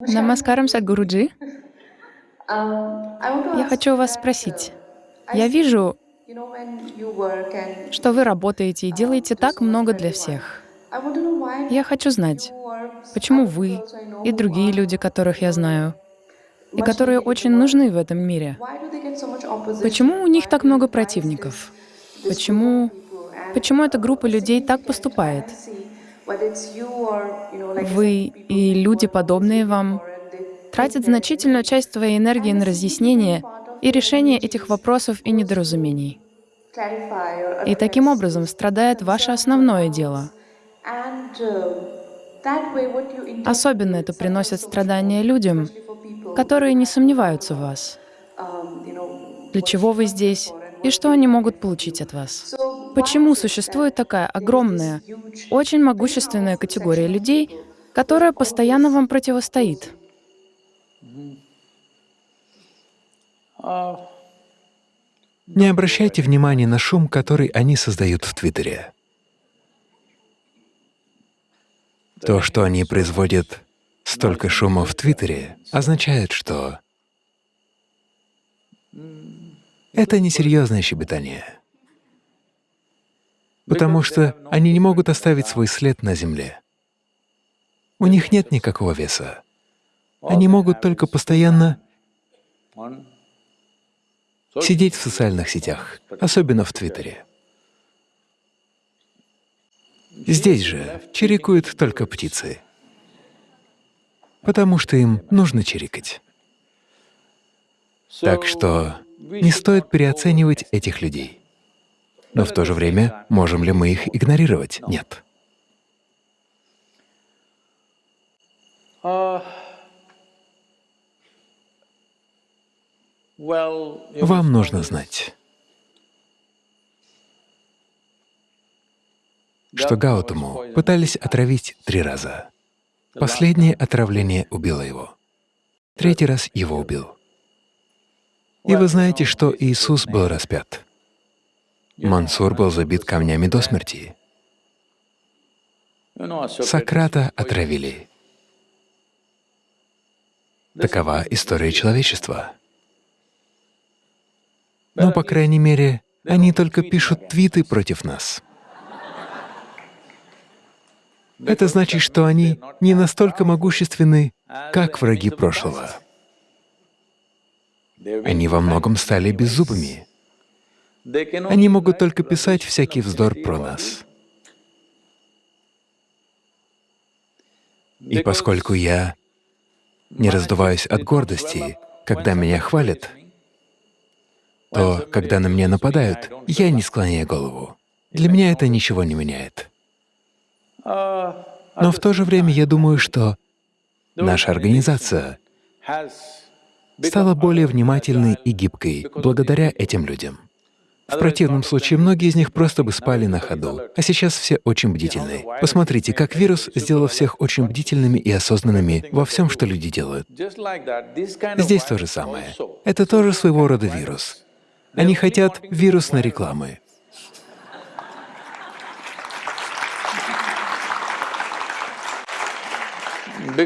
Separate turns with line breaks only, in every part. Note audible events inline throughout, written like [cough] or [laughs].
Намаскарам, Садхгуруджи.
Um,
Я хочу вас
uh,
спросить. Я вижу, что вы работаете и делаете так много для всех. Я хочу знать, почему вы и другие люди, которых я знаю, и которые очень нужны в этом мире, почему у них так много противников? Почему, почему эта группа людей так поступает? Вы и люди, подобные вам, тратят значительную часть своей энергии на разъяснение и решение этих вопросов и недоразумений. И таким образом страдает ваше основное дело. Особенно это приносит страдания людям, которые не сомневаются в вас. Для чего вы здесь и что они могут получить от вас? Почему существует такая огромная, очень могущественная категория людей, которая постоянно вам противостоит?
Не обращайте внимания на шум, который они создают в Твиттере. То, что они производят столько шума в Твиттере, означает, что это несерьезное щебетание, потому что они не могут оставить свой след на Земле. У них нет никакого веса. Они могут только постоянно сидеть в социальных сетях, особенно в Твиттере. Здесь же чирикают только птицы, потому что им нужно чирикать. Так что не стоит переоценивать этих людей. Но в то же время, можем ли мы их игнорировать? Нет. Вам нужно знать, что Гаутаму пытались отравить три раза. Последнее отравление убило его. Третий раз его убил. И вы знаете, что Иисус был распят. Мансур был забит камнями до смерти. Сократа отравили. Такова история человечества. Но, по крайней мере, они только пишут твиты против нас. Это значит, что они не настолько могущественны, как враги прошлого. Они во многом стали беззубыми. Они могут только писать всякий вздор про нас. И поскольку я не раздуваюсь от гордости, когда меня хвалят, то, когда на меня нападают, я не склоняю голову. Для меня это ничего не меняет. Но в то же время я думаю, что наша организация стала более внимательной и гибкой благодаря этим людям. В противном случае многие из них просто бы спали на ходу, а сейчас все очень бдительны. Посмотрите, как вирус сделал всех очень бдительными и осознанными во всем, что люди делают. Здесь то же самое. Это тоже своего рода вирус. Они хотят вирусной рекламы.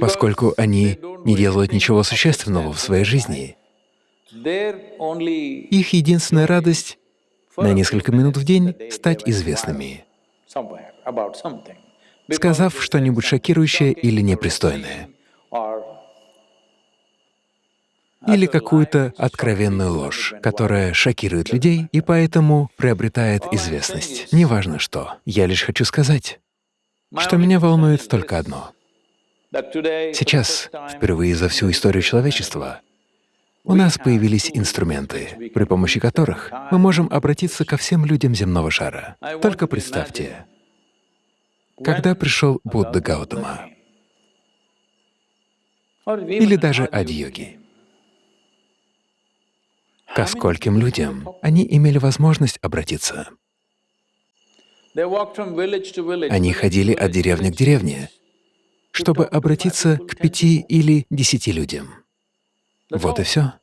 Поскольку они не делают ничего существенного в своей жизни, их единственная радость — на несколько минут в день стать известными, сказав что-нибудь шокирующее или непристойное или какую-то откровенную ложь, которая шокирует людей и поэтому приобретает известность. Неважно что. Я лишь хочу сказать, что меня волнует только одно. Сейчас, впервые за всю историю человечества, у нас появились инструменты, при помощи которых мы можем обратиться ко всем людям земного шара. Только представьте, когда пришел Будда Гаутама или даже Ади-йоги, ко скольким людям они имели возможность обратиться. Они ходили от деревни к деревне, чтобы обратиться к пяти или десяти людям. Вот и все.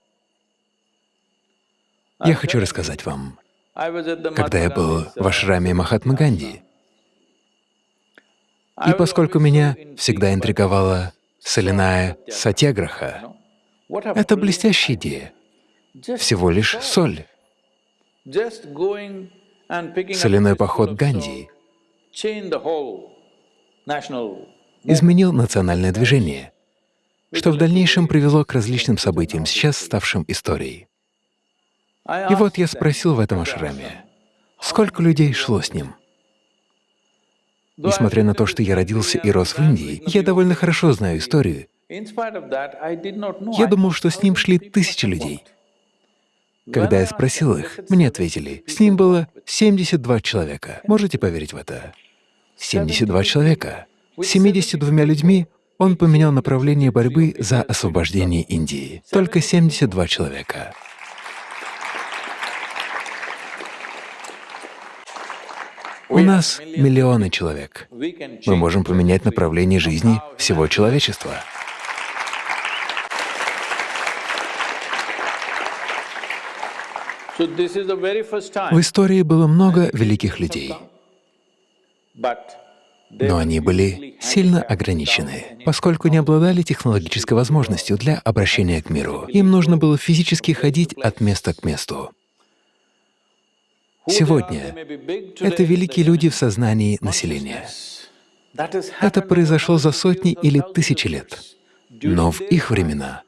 Я хочу рассказать вам. Когда я был в ашраме Махатмы Ганди, и поскольку меня всегда интриговала соляная сатьяграха. Это блестящая идея. Всего лишь соль. Соляной поход Ганди изменил национальное движение, что в дальнейшем привело к различным событиям, сейчас ставшим историей. И вот я спросил в этом ашраме, сколько людей шло с ним? Несмотря на то, что я родился и рос в Индии, я довольно хорошо знаю историю. Я думал, что с ним шли тысячи людей. Когда я спросил их, мне ответили, с ним было 72 человека. Можете поверить в это? 72 человека. С 72 людьми он поменял направление борьбы за освобождение Индии. Только 72 человека. У нас миллионы человек. Мы можем поменять направление жизни всего человечества. В истории было много великих людей, но они были сильно ограничены, поскольку не обладали технологической возможностью для обращения к миру. Им нужно было физически ходить от места к месту. Сегодня это великие люди в сознании населения. Это произошло за сотни или тысячи лет. Но в их времена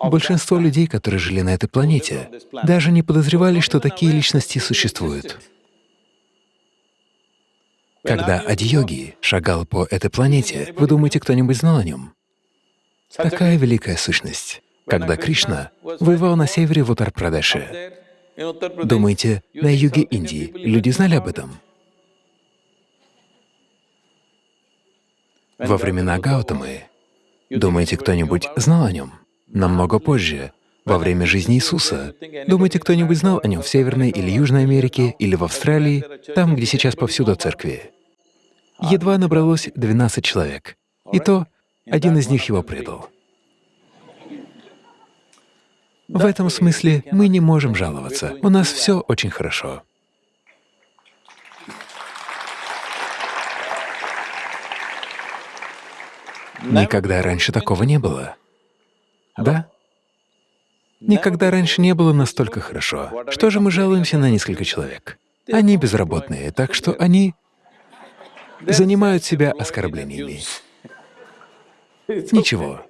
большинство людей, которые жили на этой планете, даже не подозревали, что такие личности существуют. Когда Ади-йоги шагал по этой планете, вы думаете, кто-нибудь знал о нем? Такая великая сущность. Когда Кришна воевал на севере в Утар-Прадеше, Думаете, на юге Индии люди знали об этом? Во времена Гаутамы, думаете, кто-нибудь знал о нем? Намного позже, во время жизни Иисуса. Думаете, кто-нибудь знал о нем в Северной или Южной Америке, или в Австралии, там, где сейчас повсюду церкви? Едва набралось 12 человек, и то один из них его предал. В этом смысле мы не можем жаловаться. У нас все очень хорошо. Никогда раньше такого не было. Да? Никогда раньше не было настолько хорошо. Что же мы жалуемся на несколько человек? Они безработные, так что они занимают себя оскорблениями. Ничего.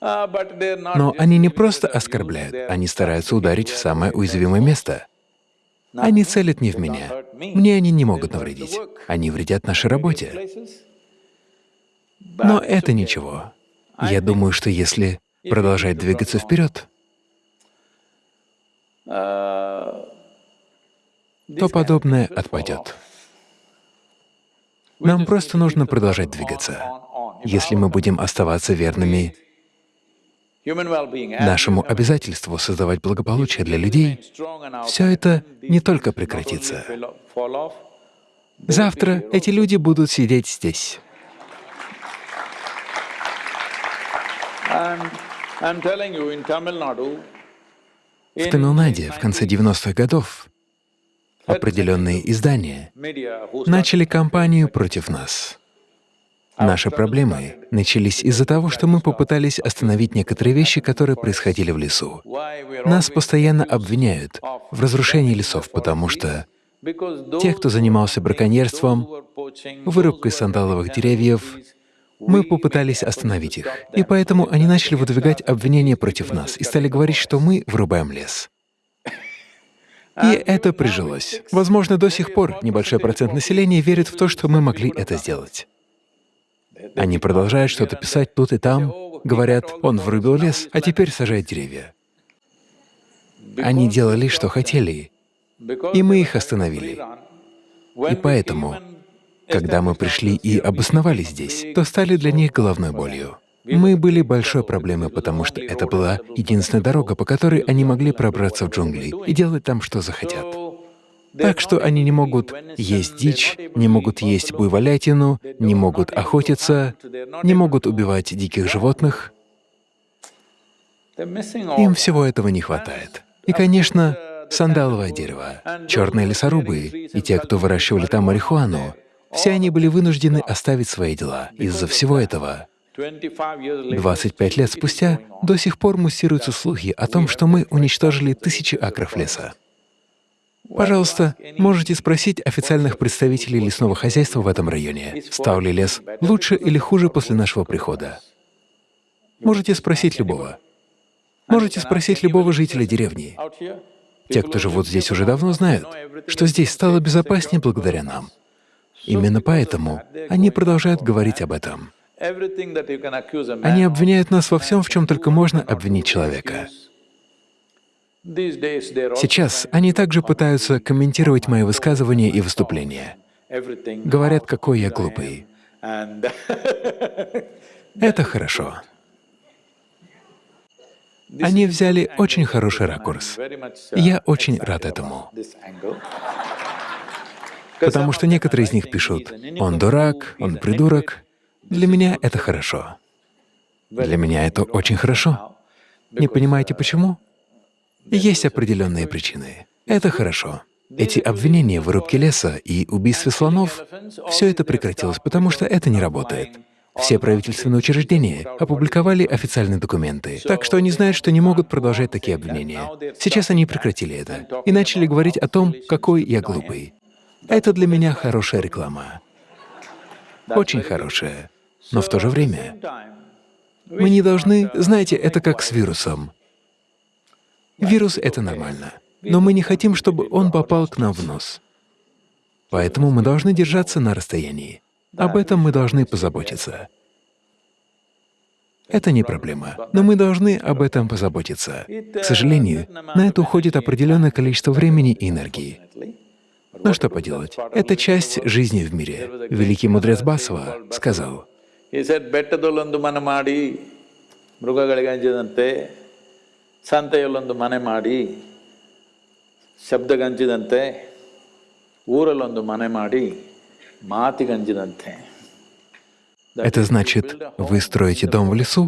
Но они не просто оскорбляют, они стараются ударить в самое уязвимое место. Они целят не в меня. Мне они не могут навредить. Они вредят нашей работе. Но это ничего. Я думаю, что если продолжать двигаться вперед, то подобное отпадет. Нам просто нужно продолжать двигаться. Если мы будем оставаться верными нашему обязательству создавать благополучие для людей, все это не только прекратится. Завтра эти люди будут сидеть здесь. В Тамилнаде в конце 90-х годов определенные издания начали кампанию против нас. Наши проблемы начались из-за того, что мы попытались остановить некоторые вещи, которые происходили в лесу. Нас постоянно обвиняют в разрушении лесов, потому что те, кто занимался браконьерством, вырубкой сандаловых деревьев, мы попытались остановить их. И поэтому они начали выдвигать обвинения против нас и стали говорить, что мы вырубаем лес. И это прижилось. Возможно, до сих пор небольшой процент населения верит в то, что мы могли это сделать. Они продолжают что-то писать тут и там, говорят, он вырубил лес, а теперь сажает деревья. Они делали, что хотели, и мы их остановили. И поэтому, когда мы пришли и обосновались здесь, то стали для них головной болью. Мы были большой проблемой, потому что это была единственная дорога, по которой они могли пробраться в джунгли и делать там, что захотят. Так что они не могут есть дичь, не могут есть буйволятину, не могут охотиться, не могут убивать диких животных. Им всего этого не хватает. И, конечно, сандаловое дерево, черные лесорубы и те, кто выращивали там марихуану, Все они были вынуждены оставить свои дела. Из-за всего этого 25 лет спустя до сих пор муссируются слухи о том, что мы уничтожили тысячи акров леса. Пожалуйста, можете спросить официальных представителей лесного хозяйства в этом районе, стал ли лес лучше или хуже после нашего прихода. Можете спросить любого. Можете спросить любого жителя деревни. Те, кто живут здесь уже давно, знают, что здесь стало безопаснее благодаря нам. Именно поэтому они продолжают говорить об этом. Они обвиняют нас во всем, в чем только можно обвинить человека. Сейчас они также пытаются комментировать мои высказывания и выступления. Говорят, какой я глупый. [laughs] Это хорошо. Они взяли очень хороший ракурс. Я очень рад этому. Потому что некоторые из них пишут, «Он дурак, он придурок». Для меня это хорошо. Для меня это очень хорошо. Не понимаете, почему? Есть определенные причины. Это хорошо. Эти обвинения в вырубке леса и убийстве слонов — все это прекратилось, потому что это не работает. Все правительственные учреждения опубликовали официальные документы, так что они знают, что не могут продолжать такие обвинения. Сейчас они прекратили это и начали говорить о том, какой я глупый. Это для меня хорошая реклама. Очень хорошая. Но в то же время мы не должны… Знаете, это как с вирусом. Вирус — это нормально, но мы не хотим, чтобы он попал к нам в нос. Поэтому мы должны держаться на расстоянии. Об этом мы должны позаботиться. Это не проблема, но мы должны об этом позаботиться. К сожалению, на это уходит определенное количество времени и энергии. Но что поделать? Это часть жизни в мире. Великий мудрец Басова сказал,
ಸಂತೆಯಲ್ಲೊಂದು ಮನೆ ಮಾಡಿ ಶಬ್ದಗಂಜಿದಂತೆ ಊರಲ್ಲೊಂದು ಮನೆ ಮಾಡಿ ಮಾತಿಗಂಜಿದಂತೆ
Это значит, вы строите дом в лесу,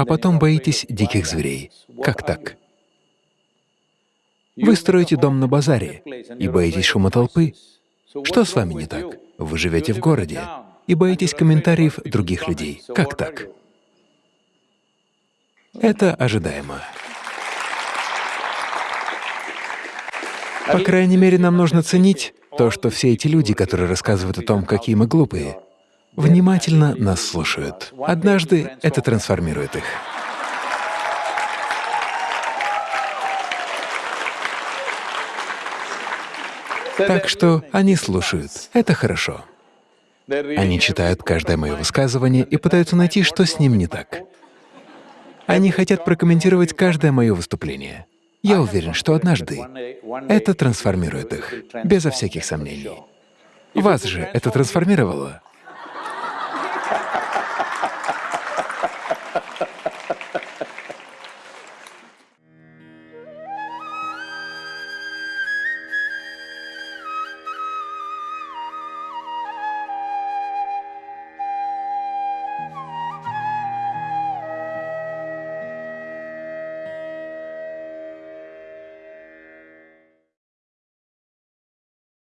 а потом боитесь диких зверей. Как так? Вы строите дом на базаре и боитесь шума толпы. Что с вами не так? Вы живете в городе и боитесь комментариев других людей. Как так? Это ожидаемо. По крайней мере, нам нужно ценить то, что все эти люди, которые рассказывают о том, какие мы глупые, внимательно нас слушают. Однажды это трансформирует их. Так что они слушают. Это хорошо. Они читают каждое мое высказывание и пытаются найти, что с ним не так. Они хотят прокомментировать каждое мое выступление. Я уверен, что однажды это трансформирует их, безо всяких сомнений. Вас же это трансформировало.